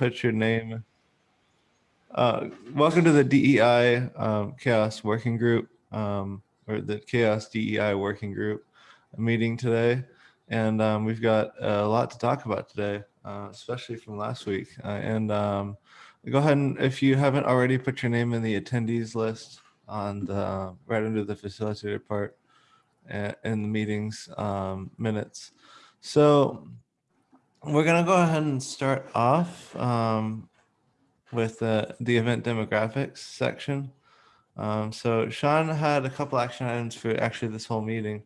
put your name. Uh, welcome to the DEI um, CHAOSS Working Group, um, or the CHAOSS DEI Working Group meeting today. And um, we've got a lot to talk about today, uh, especially from last week. Uh, and um, go ahead and if you haven't already put your name in the attendees list on the right under the facilitator part uh, in the meetings um, minutes. So we're gonna go ahead and start off um, with the, the event demographics section. Um, so Sean had a couple action items for actually this whole meeting.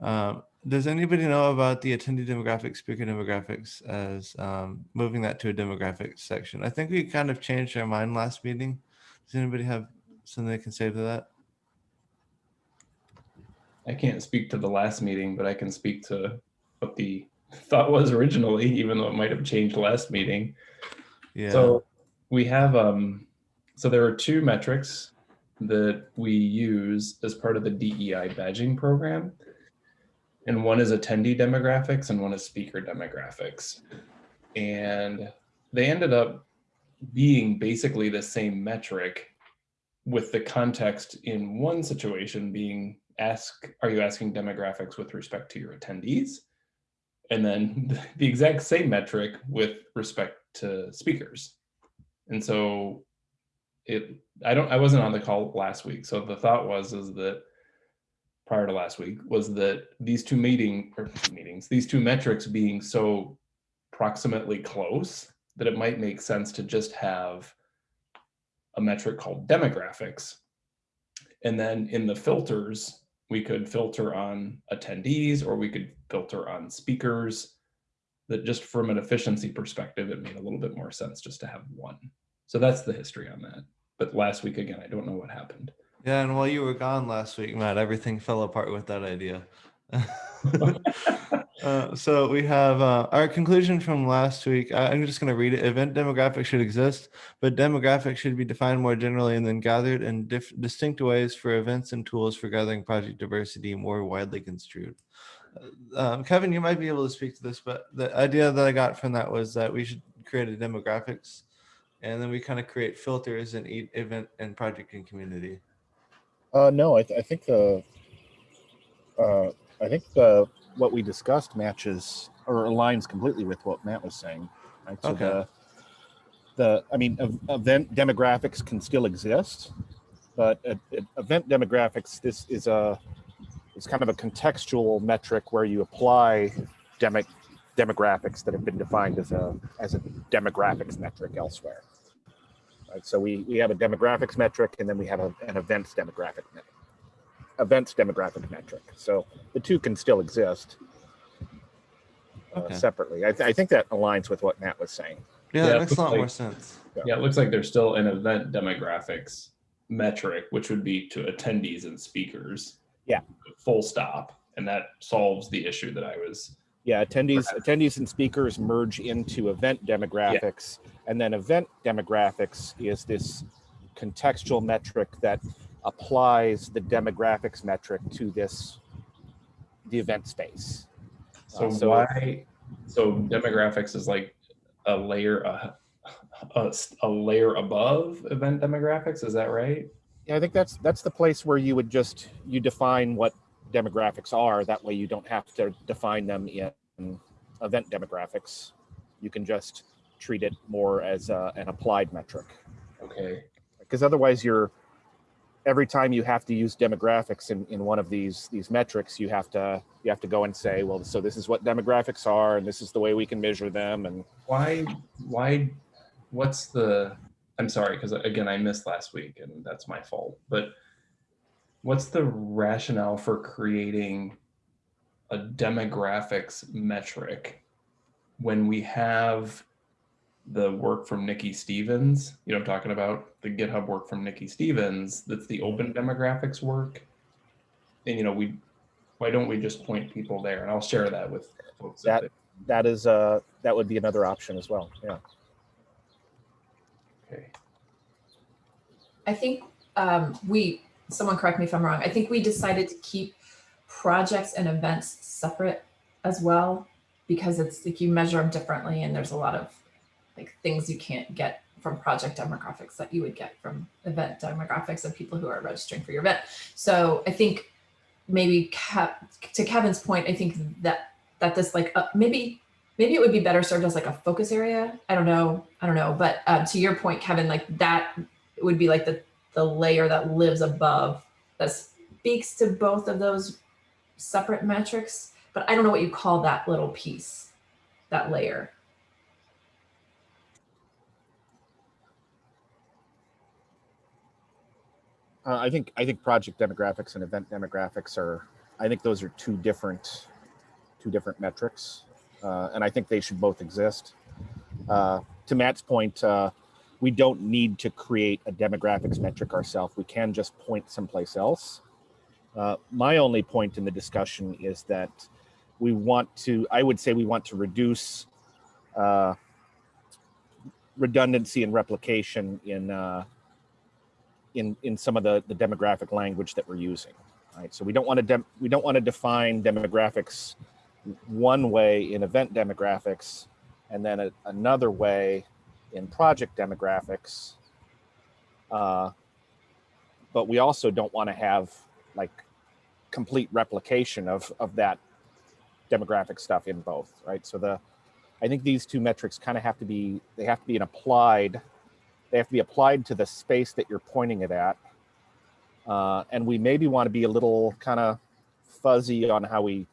Um, does anybody know about the attendee demographics, speaker demographics as um, moving that to a demographics section? I think we kind of changed our mind last meeting. Does anybody have something they can say to that? I can't speak to the last meeting, but I can speak to what the thought was originally, even though it might have changed last meeting. Yeah. So we have, um, so there are two metrics that we use as part of the DEI badging program. And one is attendee demographics and one is speaker demographics. And they ended up being basically the same metric with the context in one situation being ask, are you asking demographics with respect to your attendees? And then the exact same metric with respect to speakers. And so it, I don't, I wasn't on the call last week. So the thought was, is that prior to last week was that these two meeting meetings, these two metrics being so proximately close that it might make sense to just have a metric called demographics. And then in the filters, we could filter on attendees or we could filter on speakers that just from an efficiency perspective, it made a little bit more sense just to have one. So that's the history on that. But last week, again, I don't know what happened. Yeah, and while you were gone last week, Matt, everything fell apart with that idea. uh, so we have uh, our conclusion from last week. I, I'm just going to read it. Event demographics should exist, but demographics should be defined more generally and then gathered in distinct ways for events and tools for gathering project diversity more widely construed. Um, Kevin, you might be able to speak to this, but the idea that I got from that was that we should create a demographics and then we kind of create filters in each event and project and community. Uh, no, I, th I think the uh, I think the what we discussed matches or aligns completely with what Matt was saying. Right? So Okay. the the I mean, event demographics can still exist, but uh, uh, event demographics this is a is kind of a contextual metric where you apply demo demographics that have been defined as a as a demographics metric elsewhere. Right, so we we have a demographics metric, and then we have a, an events demographic metric. Events demographic metric. So the two can still exist uh, Okay. separately. I, th I think that aligns with what Matt was saying. Yeah, Yeah, that makes a lot like- more sense. Yeah, it looks like there's still an event demographics metric, which would be to attendees and speakers. Yeah. Full stop. And that solves the issue that I was, Yeah, attendees, attendees and speakers merge into event demographics, and then event demographics is this contextual metric that applies the demographics metric to this the event space. so Uh, so- why, so demographics is like a layer, a, a, a layer above event demographics, is that right? Yeah, I think that's that's the place where you would just you define what demographics are. That way, you don't have to define them in event demographics. You can just treat it more as a, an applied metric. Okay, because otherwise you're every time you have to use demographics in, in one of these these metrics you have to you have to go and say well so this is what demographics are and this is the way we can measure them and why, why, what's the, I'm sorry, because again, I missed last week and that's my fault, but what's the rationale for creating a demographics metric when we have the work from Nikki Stevens, you know, I'm talking about the GitHub work from Nikki Stevens, that's the open demographics work. And, you know, we, why don't we just point people there? And I'll share that with folks. That- that is uh that would be another option as well yeah Okay. I think um, we, someone correct me if I'm wrong, I think we decided to keep projects and events separate as well because it's like you measure them differently and there's a lot of like things you can't get from project demographics that you would get from event demographics of people who are registering for your event. So I think maybe Kev, to Kevin's point, I think that that this like uh, maybe maybe it would be better served as like a focus area. I don't know. I don't know. But um, to your point, Kevin, like that would be like the the layer that lives above that speaks to both of those separate metrics. But I don't know what you call that little piece, that layer. Uh, I think I think project demographics and event demographics are. I think those are two different, two different metrics, uh, and I think they should both exist. Uh, to Matt's point, uh, we don't need to create a demographics metric ourselves. We can just point someplace else. Uh, my only point in the discussion is that we want to. I would say we want to reduce uh, redundancy and replication in in in some of the the demographic language that we're using right so we don't want to we don't want to define demographics one way in event demographics and then a, another way in project demographics uh, but we also don't want to have like complete replication of of that demographic stuff in both right so the i think these two metrics kind of have to be they have to be an applied they have to be applied to the space that you're pointing it at. Uh, and we maybe want to be a little kind of fuzzy on how we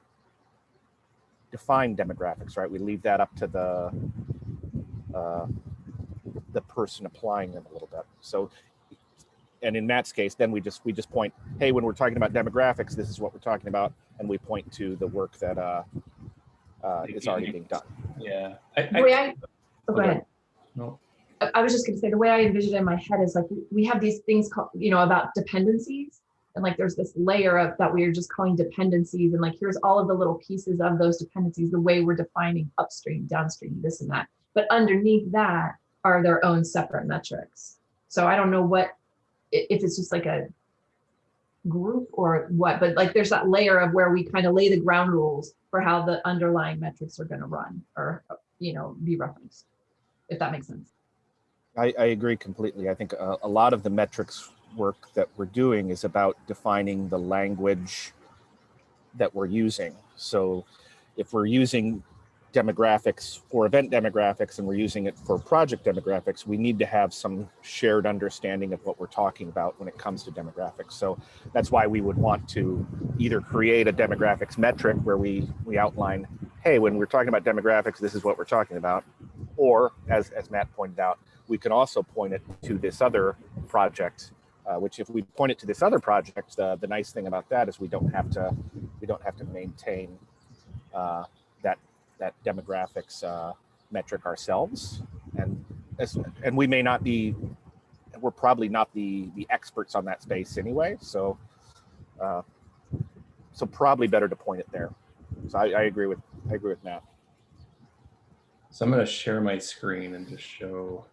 define demographics, right? We leave that up to the uh, the person applying them a little bit. So, and in Matt's case, then we just we just point, hey, when we're talking about demographics, this is what we're talking about, and we point to the work that uh, uh, is already being done. Yeah. I, The way I, oh, go ahead. no. I- I was just gonna say, the way I envision it in my head is like, we- we have these things called, you know, about dependencies. And like, there's this layer of that we are just calling dependencies. And like, here's all of the little pieces of those dependencies, the way we're defining upstream, downstream, this and that. But underneath that are their own separate metrics. So I don't know what, if it's just like a group or what, but like, there's that layer of where we kind of lay the ground rules for how the underlying metrics are gonna run or, you know, be referenced. If that makes sense. I, I agree completely. I think a, a lot of the metrics work that we're doing is about defining the language that we're using. So if we're using demographics for event demographics and we're using it for project demographics, we need to have some shared understanding of what we're talking about when it comes to demographics. So that's why we would want to either create a demographics metric where we, we outline, hey, when we're talking about demographics, this is what we're talking about. Or as, as Matt pointed out, we can also point it to this other project, uh, which if we point it to this other project, uh, the nice thing about that is we don't have to we don't have to maintain uh, that that demographics uh, metric ourselves, and as, and we may not be we're probably not the the experts on that space anyway, so uh, so probably better to point it there. So I, I agree with I agree with Matt. So I'm going to share my screen and just show.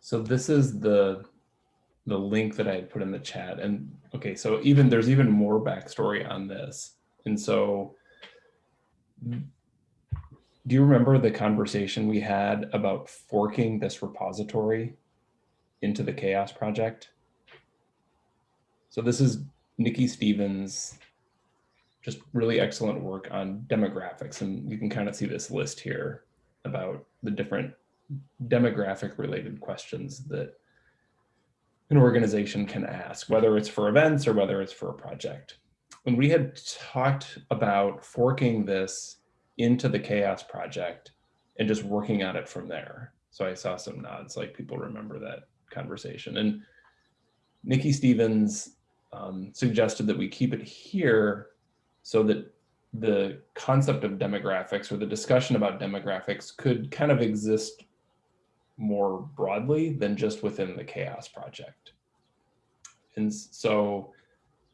So this is the the link that I had put in the chat. And okay, so even there's even more backstory on this. And so do you remember the conversation we had about forking this repository into the CHAOSS project? So this is Nikki Stevens, just really excellent work on demographics. And you can kind of see this list here about the different demographic related questions that an organization can ask, whether it's for events or whether it's for a project. When we had talked about forking this into the CHAOSS project and just working on it from there. So I saw some nods, like people remember that conversation. And Nikki Stevens um, suggested that we keep it here so that the concept of demographics or the discussion about demographics could kind of exist more broadly than just within the CHAOSS project. And so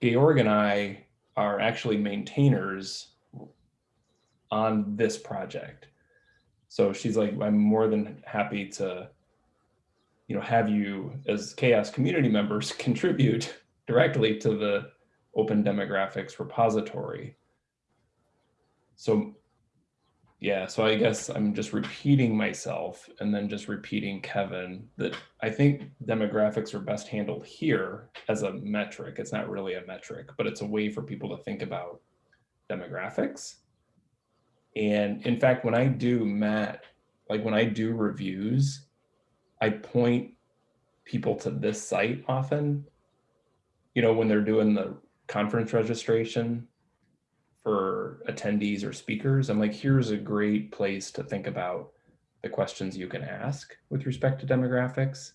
Georg and I are actually maintainers on this project. So she's like, I'm more than happy to, you know, have you as CHAOSS community members contribute directly to the open demographics repository. So Yeah, so I guess I'm just repeating myself and then just repeating Kevin that I think demographics are best handled here as a metric. It's not really a metric, but it's a way for people to think about demographics. And in fact, when I do Matt, like when I do reviews, I point people to this site often. You know, when they're doing the conference registration for attendees or speakers, I'm like, here's a great place to think about the questions you can ask with respect to demographics.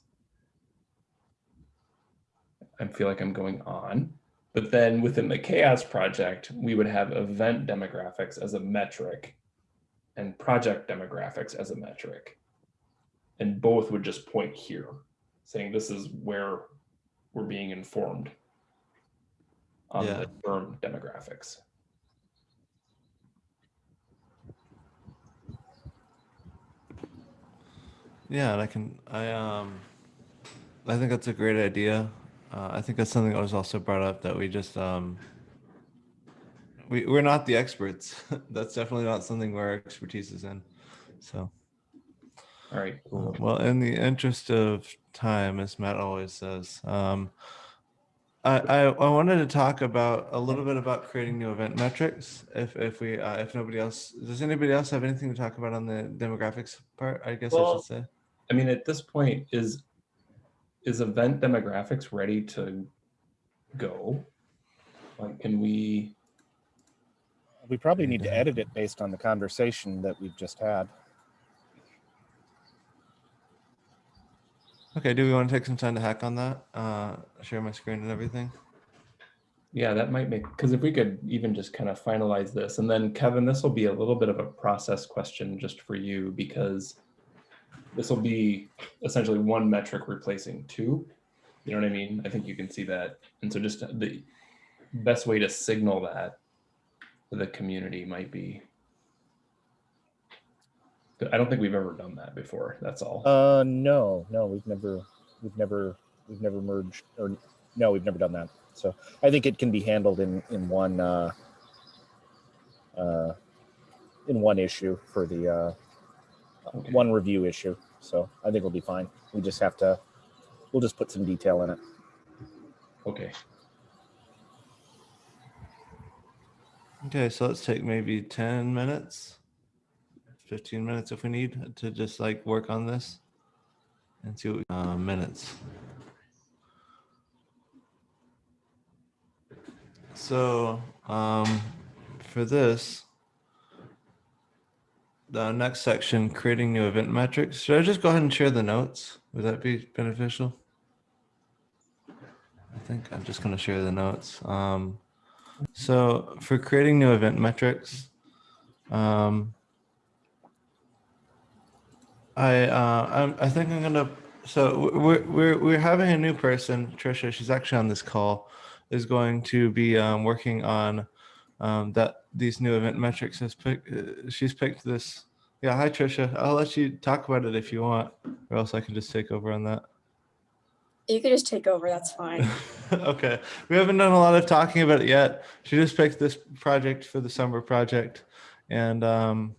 I feel like I'm going on. But then within the CHAOSS project, we would have event demographics as a metric and project demographics as a metric. And both would just point here, saying this is where we're being informed on Yeah. the term demographics. Yeah, and I can, I, um, I think that's a great idea. Uh, I think that's something that was also brought up that we just, um, we, we're not the experts. That's definitely not something where our expertise is in. So, All right, cool. well, in the interest of time, as Matt always says, um, I, I, I wanted to talk about a little bit about creating new event metrics. If, if we, uh, if nobody else, does anybody else have anything to talk about on the demographics part? I guess I should say. I mean, at this point, is is event demographics ready to go? Like, can we? We probably need to edit it based on the conversation that we've just had. Okay, do we want to take some time to hack on that? Uh, share my screen and everything? Yeah, that might make because if we could even just kind of finalize this, and then Kevin, this will be a little bit of a process question just for you because this will be essentially one metric replacing two. You know what I mean? I think you can see that, and so just the best way to signal that to the community might be. I don't think we've ever done that before. That's all. Uh, no, no, we've never, we've never, we've never merged, or no, we've never done that. So I think it can be handled in in one, uh, uh, in one issue for the uh, Okay. one review issue. So I think we'll be fine. We just have to, we'll just put some detail in it. Okay. Okay, so let's take maybe 10 minutes, 15 minutes if we need to just like work on this and see what, we- uh, minutes. So, um, for this, the next section, creating new event metrics. Should I just go ahead and share the notes? Would that be beneficial? I think I'm just going to share the notes. Um, so for creating new event metrics, um, I uh, I'm, I think I'm gonna. So we're we're we're having a new person, Trisha. She's actually on this call. Is going to be um, working on um, that these new event metrics. Has picked. Uh, she's picked this. Yeah. Hi, Trisha. I'll let you talk about it if you want, or else I can just take over on that. You can just take over, that's fine. okay. We haven't done a lot of talking about it yet. She just picked this project for the summer project and um,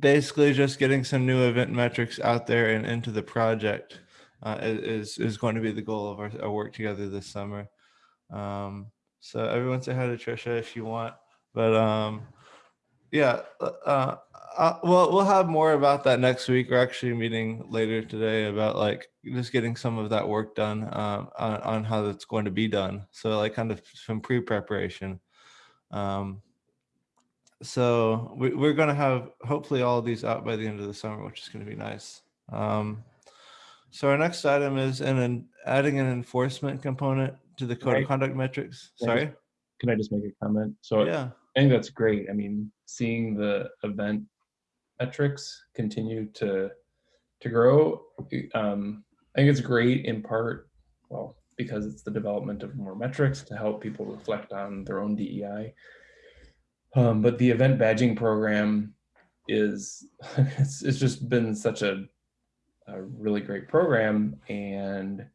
basically just getting some new event metrics out there and into the project uh, is, is going to be the goal of our, our work together this summer. Um, so everyone say hi to Trisha if you want, but um, yeah, uh, uh, well, we'll have more about that next week. We're actually meeting later today about like just getting some of that work done um, on, on how that's going to be done. So like kind of some pre-preparation. Um, so we, we're going to have hopefully all of these out by the end of the summer, which is going to be nice. Um, so our next item is in an, adding an enforcement component to the code Right. of conduct metrics. Yeah, Sorry. Can I just make a comment? So Yeah. I think that's great. I mean, seeing the event metrics continue to to grow, um, I think it's great in part, well, because it's the development of more metrics to help people reflect on their own DEI. Um, but the event badging program is it's, it's just been such a, a really great program and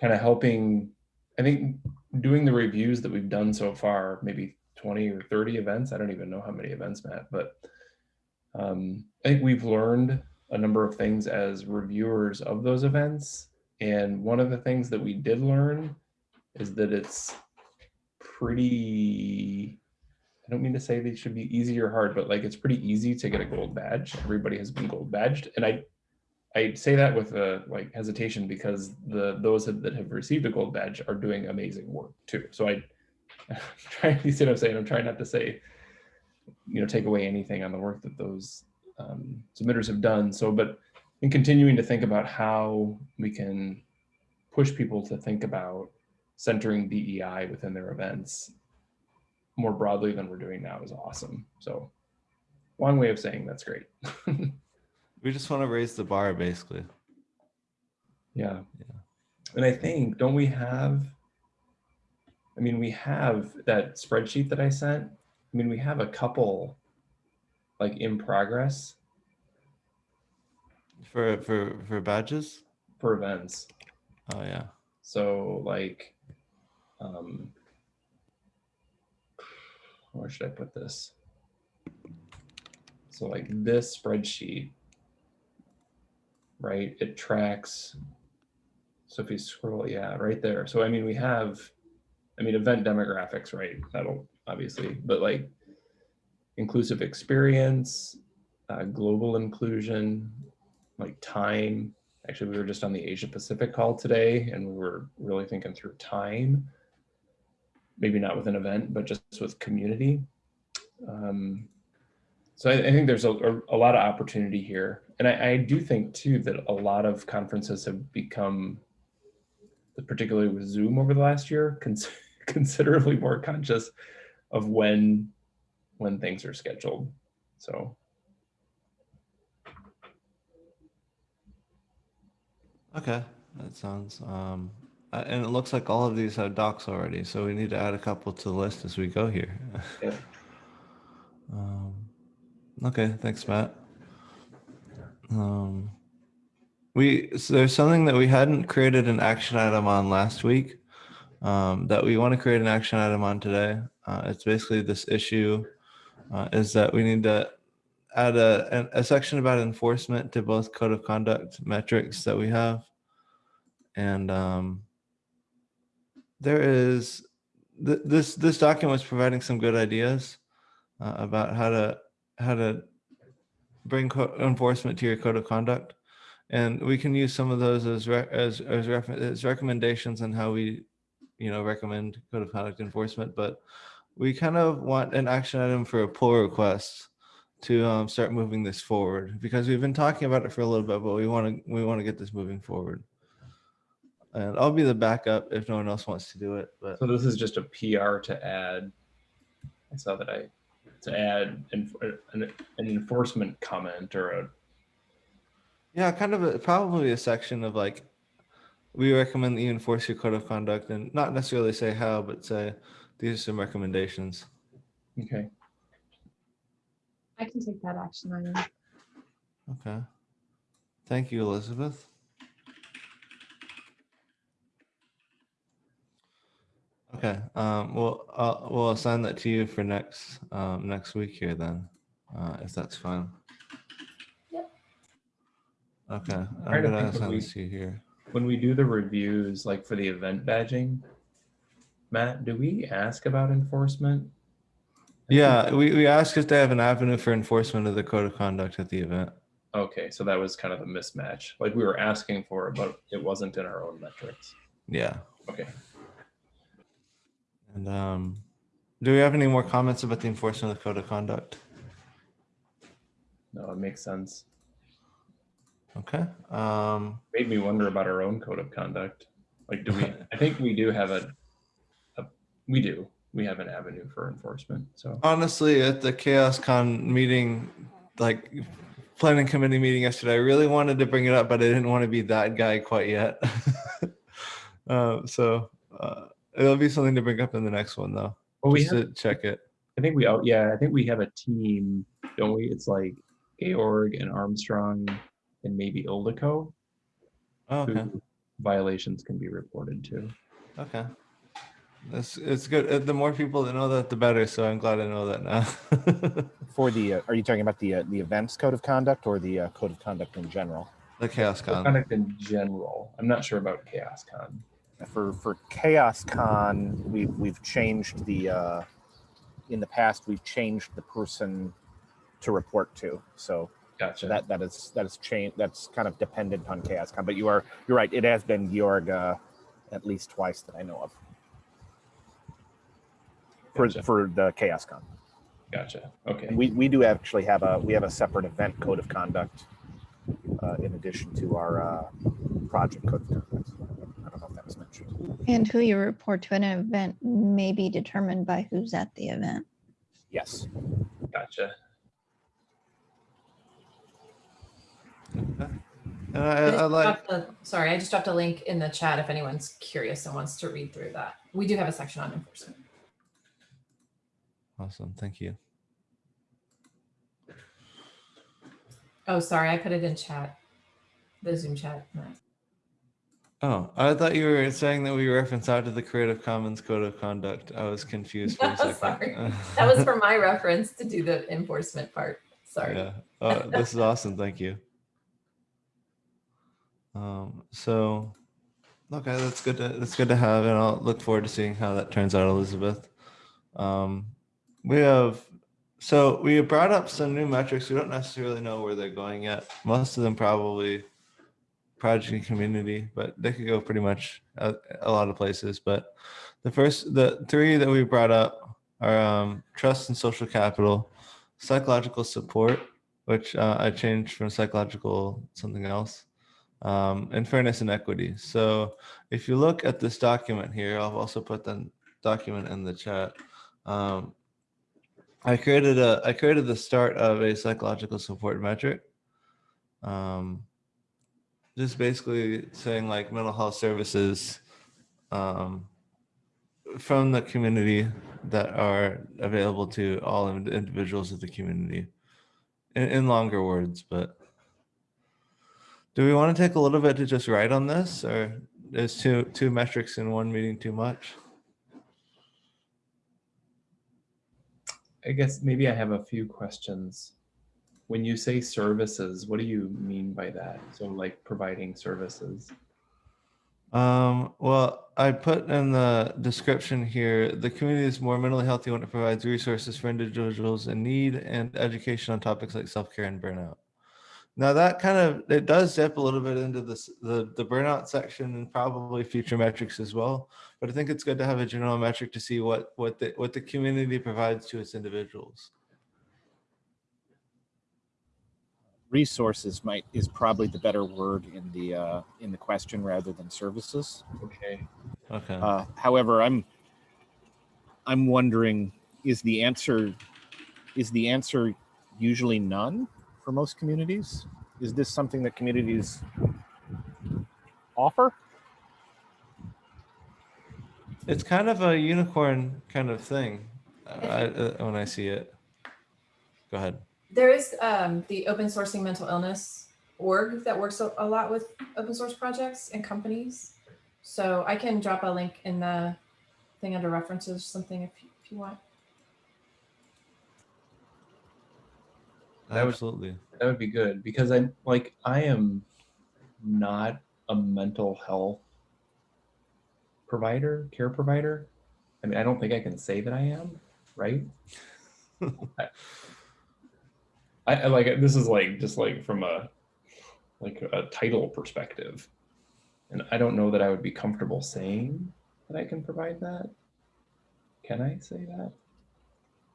kind of helping I think doing the reviews that we've done so far, maybe 20 or 30 events. I don't even know how many events, Matt, but Um, I think we've learned a number of things as reviewers of those events. And one of the things that we did learn is that it's pretty, I don't mean to say they should be easy or hard, but like it's pretty easy to get a gold badge. Everybody has been gold badged. And I, I say that with a like hesitation because the those that that have received a gold badge are doing amazing work too. So I, I'm trying, you see what I'm saying? I'm trying not to say, you know, take away anything on the work that those um, submitters have done. So, but in continuing to think about how we can push people to think about centering DEI within their events more broadly than we're doing now is awesome. So long way of saying that's great. We just want to raise the bar, basically. yeah. Yeah. And I think, don't we have, I mean, we have that spreadsheet that I sent. I mean, we have a couple like in progress For for for badges. for events. Oh yeah. So like, um, where should I put this? So like this spreadsheet, right? It tracks. So if you scroll, yeah, right there. So I mean, we have, I mean, event demographics, right? That'll obviously, but like inclusive experience, uh, global inclusion, like time, Actually, we were just on the Asia Pacific call today and we were really thinking through time. Maybe not with an event, but just with community. Um, so I, I think there's a, a, a lot of opportunity here. And I, I do think too that a lot of conferences have become, particularly with Zoom over the last year, cons considerably more conscious of when when things are scheduled. So Okay, that sounds. Um, uh, and it looks like all of these have docs already, so we need to add a couple to the list as we go here. Yeah. um, okay, thanks, Matt. Um, we so there's something that we hadn't created an action item on last week um, that we want to create an action item on today. Uh, it's basically this issue uh, is that we need to add a, a section about enforcement to both code of conduct metrics that we have. And um, there is, th this, this document was providing some good ideas uh, about how to, how to bring enforcement to your code of conduct. And we can use some of those as, re as, as, as recommendations on how we, you know, recommend code of conduct enforcement, but we kind of want an action item for a pull request to um, start moving this forward because we've been talking about it for a little bit, but we want to we want to get this moving forward. And I'll be the backup if no one else wants to do it. But So this is just a PR to add. I saw that I to add an, an, an enforcement comment or a yeah, kind of a, probably a section of like we recommend that you enforce your code of conduct and not necessarily say how, but say these are some recommendations. okay. I can take that action item. Okay. Thank you, Elizabeth. Okay, um, well, uh, we'll assign that to you for next, um, next week here then, uh, if that's fine. Yep. Okay, trying I'm to gonna think of assign we- this to you here. When we do the reviews, like for the event badging, Matt, do we ask about enforcement? Yeah, we, we asked if they have an avenue for enforcement of the code of conduct at the event. Okay, so that was kind of a mismatch. Like we were asking for it, but it wasn't in our own metrics. Yeah, Okay. And, um, do we have any more comments about the enforcement of the code of conduct? No, it makes sense. Okay, um, Made me wonder about our own code of conduct. Like, do we, I think we do have a, a, we do, we have an avenue for enforcement, so. honestly, at the CHAOSScon meeting, like planning committee meeting yesterday, I really wanted to bring it up, but I didn't want to be that guy quite yet. uh, so uh, it'll be something to bring up in the next one, though. Well, we just have, to check it. I think we, out. yeah, I think we have a team, don't we? It's like Georg and Armstrong and maybe Ildikó. Oh, okay. Violations can be reported to. Okay. It's it's good. Uh, The more people that know that, the better. So I'm glad I know that now. For the, uh, are you talking about the, uh, the events code of conduct or the uh, code of conduct in general? the CHAOSScon. Conduct in general. I'm not sure about CHAOSScon. For, for CHAOSScon, we've, we've changed the, uh, in the past, we've changed the person to report to. So Gotcha. that, that is, that is changed, that's kind of dependent on CHAOSScon, but you are, you're right, it has been Georg, uh, at least twice that I know of. For, Gotcha. for the CHAOSScon. Gotcha. Okay. And we, we do actually have a, we have a separate event code of conduct uh, in addition to our uh, project code of conduct. I don't know if that was mentioned. And who you report to at an event may be determined by who's at the event. Yes. Gotcha. And I, I I, just I like. dropped a- Sorry, I just dropped a link in the chat if anyone's curious and wants to read through that. We do have a section on enforcement. Awesome. Thank you. Oh, sorry, I put it in chat. The Zoom chat. No. Oh, I thought you were saying that we reference out to the Creative Commons Code of Conduct. I was confused for a second. sorry. That was for my reference to do the enforcement part. Sorry. Yeah. Oh, this is awesome. Thank you. Um, so, okay, that's good. To, that's good to have, and I'll look forward to seeing how that turns out, Elizabeth. Um, we have, so we brought up some new metrics. We don't necessarily know where they're going yet. Most of them probably project and community, but they could go pretty much a, a lot of places. But the first, the three that we brought up are um, trust and social capital, psychological support, which uh, I changed from psychological something else, um, and fairness and equity. So if you look at this document here, I'll also put the document in the chat. Um, I created a I created the start of a psychological support metric. Um, just basically saying like mental health services um, from the community that are available to all individuals of the community in, in longer words but do we want to take a little bit to just write on this or is two two metrics in one meeting too much I guess maybe I have a few questions. When you say services, what do you mean by that? So like providing services. Um, well, I put in the description here, the community is more mentally healthy when it provides resources for individuals in need and education on topics like self-care and burnout. Now that kind of, it does dip a little bit into this, the, the burnout section and probably future metrics as well. But I think it's good to have a general metric to see what, what the, what the community provides to its individuals. Resources might, is probably the better word in the, uh, in the question rather than services. Okay. Okay. Uh, however, I'm, I'm wondering, is the answer, is the answer usually none for most communities? Is this something that communities offer? It's kind of a unicorn kind of thing uh, I, uh, when I see it. Go ahead. There is um, the open sourcing mental illness org that works a, a lot with open source projects and companies. So I can drop a link in the thing under references or something if you, if you want. That would- Absolutely. That would be good because I'm like, I am not a mental health provider, care provider. I mean, I don't think I can say that I am, right? I, I like this is like just like from a like a title perspective. And I don't know that I would be comfortable saying that I can provide that. Can I say that?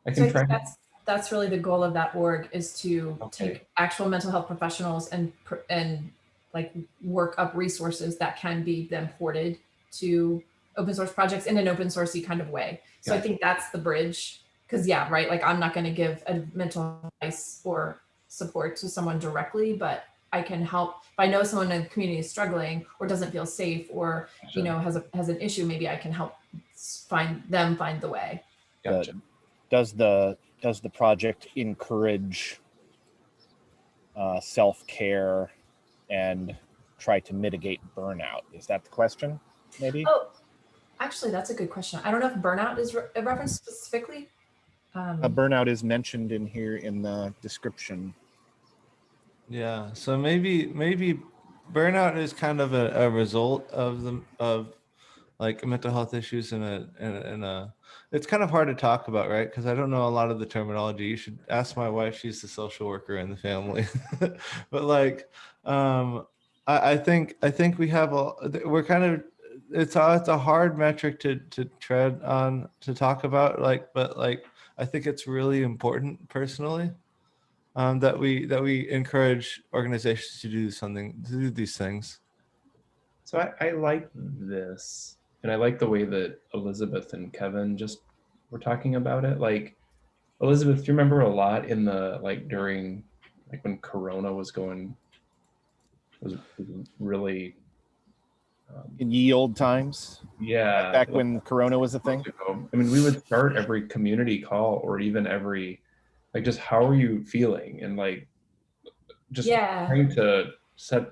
I So try. think that's that's really the goal of that org is to Okay. take actual mental health professionals and and like work up resources that can be then ported to open source projects in an open sourcey kind of way. So I think that's the bridge. Because yeah, right. Like I'm not going to give a mental advice or support to someone directly, but I can help. If I know someone in the community is struggling or doesn't feel safe or you know has a has an issue, maybe I can help find them find the way. Gotcha. Does the, does the project encourage uh, self-care and try to mitigate burnout? Is that the question, maybe? Oh, Actually, that's a good question. I don't know if burnout is re- referenced specifically. Um, A burnout is mentioned in here in the description. Yeah, so maybe maybe burnout is kind of a, a result of the of like mental health issues in a in a, in a it's kind of hard to talk about, right? Because I don't know a lot of the terminology. You should ask my wife; she's the social worker in the family. but like, um, I, I think I think we have a we're kind of it's a, it's a hard metric to to tread on to talk about. Like, but like I think it's really important personally um, that we that we encourage organizations to do something to do these things. So I, I like this, and I like the way that Elizabeth and Kevin just were talking about it. Like Elizabeth, do you remember a lot in the like during like when Corona was going was, was really um, In ye old times, yeah. Back when Corona was a thing. I mean, we would start every community call or even every like just how are you feeling? And like just yeah. trying to set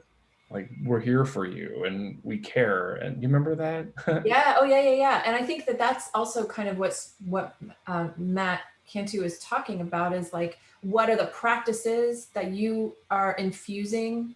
like we're here for you and we care. And you remember that? Yeah. Oh yeah yeah yeah. And i think that that's also kind of what's what um, matt cantu is talking about is like what are the practices that you are infusing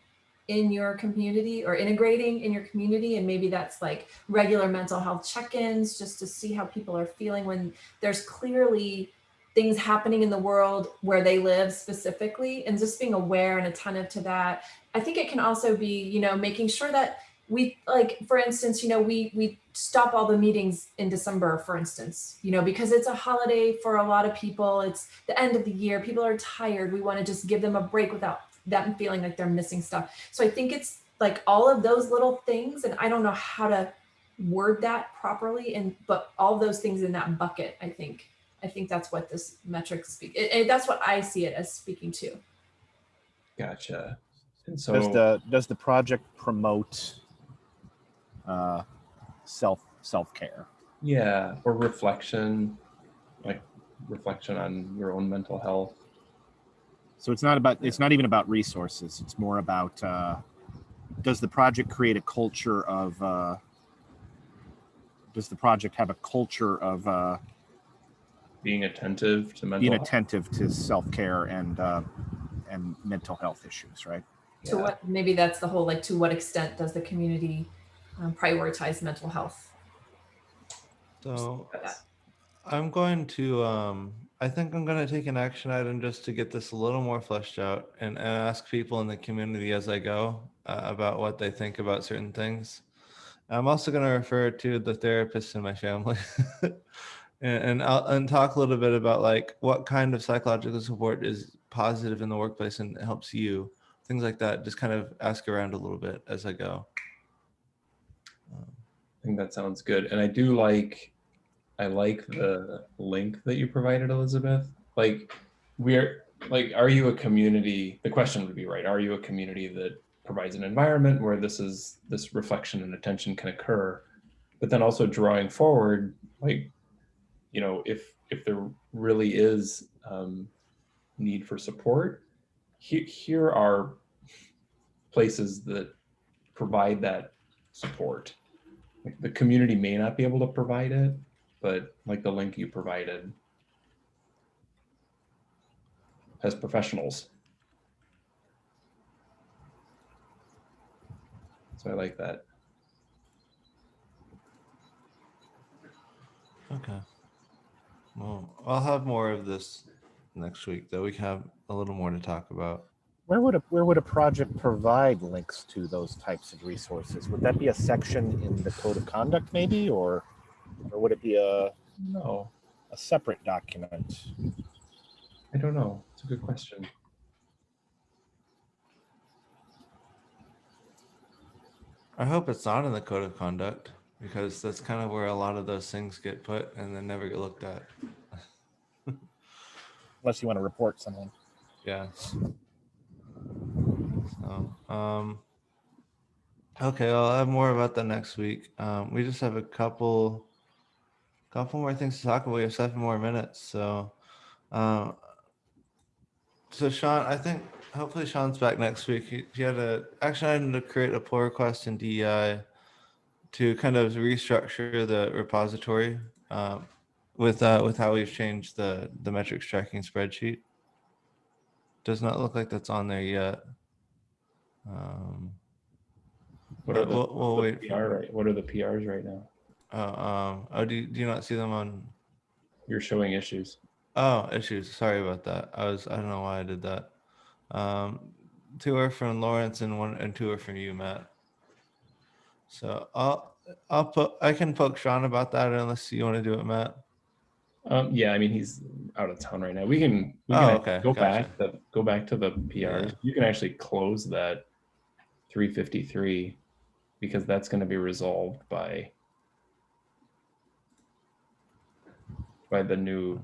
in your community or integrating in your community and maybe that's like regular mental health check-ins just to see how people are feeling when there's clearly things happening in the world where they live specifically and just being aware and attentive to that. I think it can also be you know making sure that we like for instance you know we we stop all the meetings in december for instance you know because it's a holiday for a lot of people. It's the end of the year. People are tired. We want to just give them a break without them feeling like they're missing stuff. So i think it's like all of those little things and i don't know how to word that properly and but all those things in that bucket i think i think that's what this metric speak it, it- that's what i see it as speaking to. Gotcha. And so Does the does the project promote uh, self self care? yeah or reflection like reflection on your own mental health So it's not about it's not even about resources. It's more about uh, does the project create a culture of uh, does the project have a culture of uh, being attentive to mental being health attentive to self care and uh, and mental health issues, right? to Yeah. what maybe that's the whole like to what extent does the community um, prioritize mental health So I'm going to, um, I think I'm going to take an action item just to get this a little more fleshed out and, and ask people in the community as I go uh, about what they think about certain things. I'm also going to refer to the therapist in my family and, and, I'll, and talk a little bit about like what kind of psychological support is positive in the workplace and helps you, things like that. Just kind of ask around a little bit as I go. I think that sounds good. And I do like, I like the link that you provided, Elizabeth. Like, we're like, are you a community? The question would be right. Are you a community that provides an environment where this is this reflection and attention can occur? But then also drawing forward, like, you know, if if there really is um, need for support, he, here are places that provide that support like the community may not be able to provide it, but like the link you provided as professionals. So I like that. Okay. Well, I'll have more of this next week, though. We can have a little more to talk about. Where would a where would a project provide links to those types of resources? Would that be a section in the code of conduct, maybe, or or would it be a, No, a separate document? I don't know. It's a good question. I hope it's not in the code of conduct because that's kind of where a lot of those things get put and then never get looked at. Unless you want to report someone. Yeah. So, um, okay, I'll have more about that next week. Um, we just have a couple, couple more things to talk about. We have seven more minutes, so, um, so Sean, I think hopefully Sean's back next week. He, he had a action item to create a pull request in DEI to kind of restructure the repository um, with uh, with how we've changed the the metrics tracking spreadsheet. Does not look like that's on there yet. Um, What are the, we'll, we'll wait. PR right? What are the PRs right now? Uh, um, oh, do you, do you not see them on? You're showing issues. Oh, issues. Sorry about that. I was I don't know why I did that. Um, two are from Lawrence and one and two are from you, Matt. So I'll I'll put I can poke Sean about that unless you want to do it, Matt. Um, yeah, I mean he's out of town right now. We can, we Oh, can okay, go gotcha. back the go back to the PRs. Yeah. You can actually close that 353 because that's going to be resolved by by the new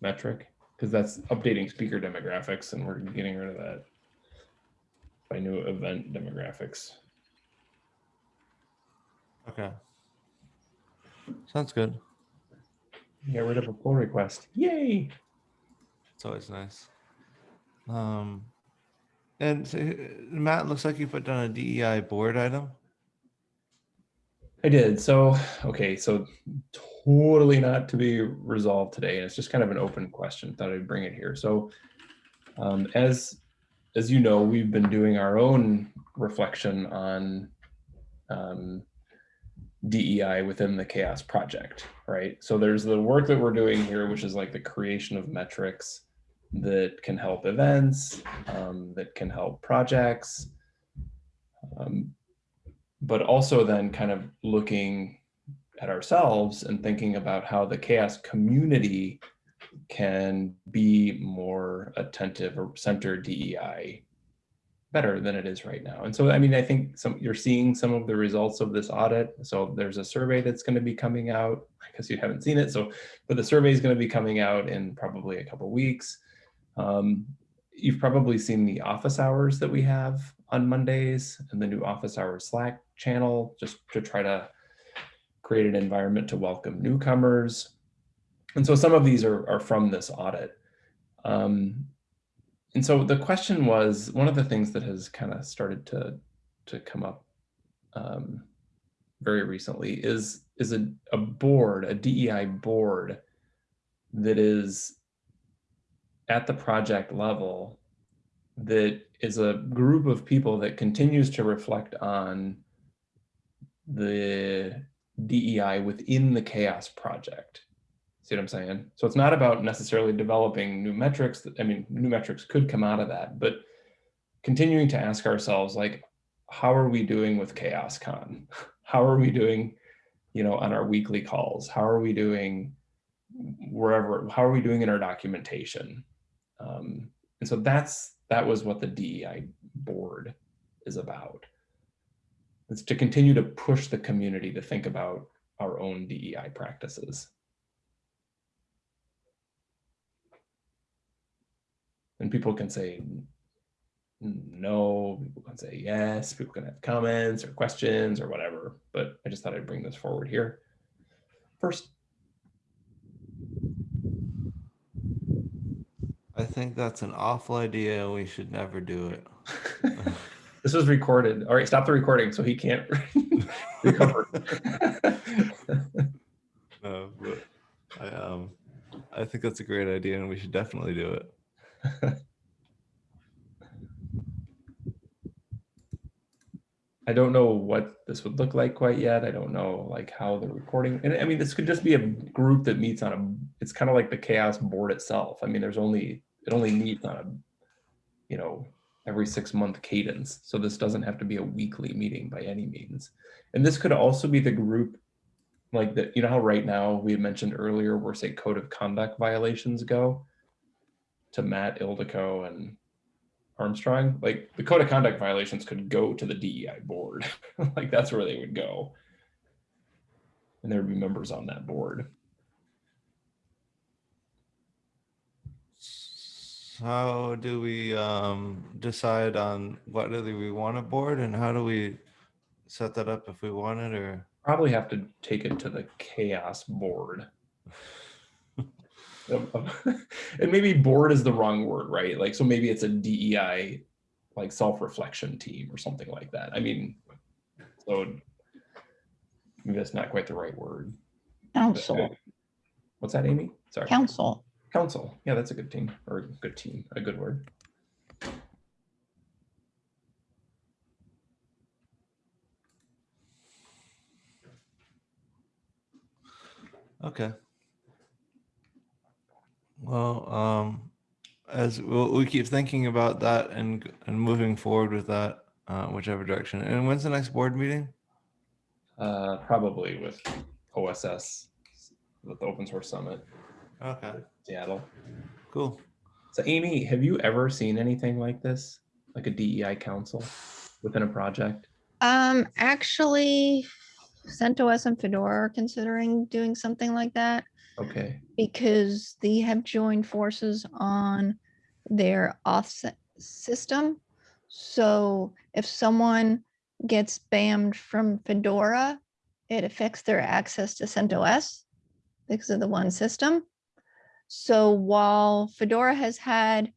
metric because that's updating speaker demographics and we're getting rid of that by new event demographics. Okay. Sounds good. Get rid of a pull request. Yay! It's always nice. Um, and so, Matt, looks like you put down a DEI board item. I did. So, okay, so totally not to be resolved today. And it's just kind of an open question. Thought I'd bring it here. So, um, as as you know, we've been doing our own reflection on um, DEI within the CHAOSS Project, right? So there's the work that we're doing here, which is like the creation of metrics that can help events, um, that can help projects, um, but also then kind of looking at ourselves and thinking about how the CHAOSS community can be more attentive or center DEI better than it is right now. And so, I mean, I think some you're seeing some of the results of this audit. So there's a survey that's going to be coming out because you haven't seen it. So, but the survey is going to be coming out in probably a couple weeks. Um, you've probably seen the office hours that we have on Mondays and the new office hours Slack channel, just to try to create an environment to welcome newcomers. And so some of these are, are from this audit. Um, and so the question was, one of the things that has kind of started to, to come up um, very recently is, is a, a board, a DEI board that is at the project level that is a group of people that continues to reflect on the DEI within the CHAOSS project. See what I'm saying? So it's not about necessarily developing new metrics. I mean, new metrics could come out of that, but continuing to ask ourselves, like, how are we doing with CHAOSScon? How are we doing, you know, on our weekly calls? How are we doing wherever? How are we doing in our documentation? Um, and so that's that was what the DEI board is about. It's to continue to push the community to think about our own DEI practices. And people can say no, people can say yes, people can have comments or questions or whatever, but I just thought I'd bring this forward here. First, I think that's an awful idea. We should never do it. this was recorded. All right, stop the recording so he can't recover. No, but I um, I think that's a great idea, and we should definitely do it. I don't know what this would look like quite yet. I don't know like how the recording, and I mean, this could just be a group that meets on a, it's kind of like the CHAOSS board itself. I mean, there's only, it only meets on a, you know, every six month cadence. So this doesn't have to be a weekly meeting by any means. And this could also be the group like that, you know how right now we had mentioned earlier where say code of conduct violations go to Matt Ildikó and Armstrong, like the code of conduct violations could go to the DEI board. like that's where they would go. And there would be members on that board. How do we um, decide on what do we want a board, and how do we set that up if we want it, or Probably have to take it to the CHAOSS board. and maybe board is the wrong word, right? Like, so maybe it's a DEI, like self-reflection team or something like that. I mean, so maybe that's not quite the right word. Council, What's that, Amy? Sorry. council. Council. Yeah, that's a good team or a good team, a good word. Okay. Well, um, as we'll, we keep thinking about that and and moving forward with that, uh, whichever direction. And when's the next board meeting? Uh, probably with OSS, with the Open Source Summit, Okay, Seattle. cool. So Amy, have you ever seen anything like this? Like a DEI council within a project? Um, actually, CentOS and Fedora are considering doing something like that Okay, because they have joined forces on their offset system. So if someone gets banned from Fedora, it affects their access to CentOS because of the one system. So while Fedora has had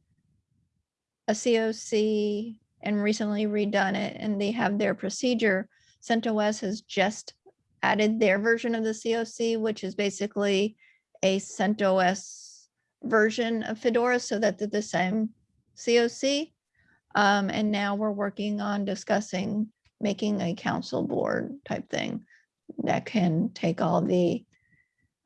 a COC and recently redone it and they have their procedure, CentOS has just added their version of the COC, which is basically a CentOS version of Fedora so that they're the same COC. Um, and now we're working on discussing making a council board type thing that can take all the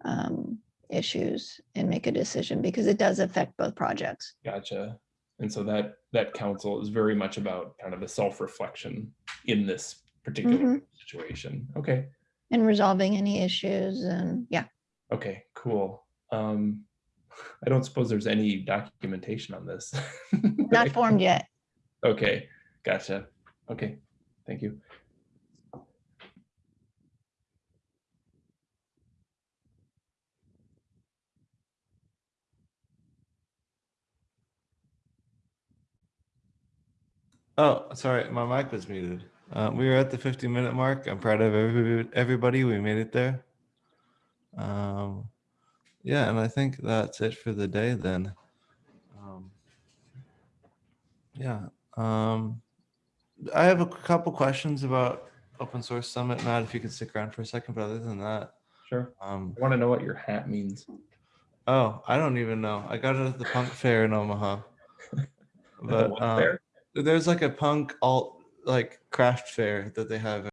um, issues and make a decision because it does affect both projects. gotcha. And so that, that council is very much about kind of the self-reflection in this particular Mhm. situation. Okay, And resolving any issues and yeah, okay, cool. Um, I don't suppose there's any documentation on this. not formed yet. Okay, gotcha. Okay, thank you. Oh, sorry, my mic was muted. Uh, we were at the 50 minute mark. I'm proud of every, everybody. We made it there. Um, yeah, and I think that's it for the day then. Um, yeah. Um, I have a couple questions about Open Source Summit. Matt, if you could stick around for a second, but other than that, Sure. um, I want to know what your hat means. oh, I don't even know. I got it at the punk fair in Omaha. But What um, fair? There's like a punk alt like craft fair that they have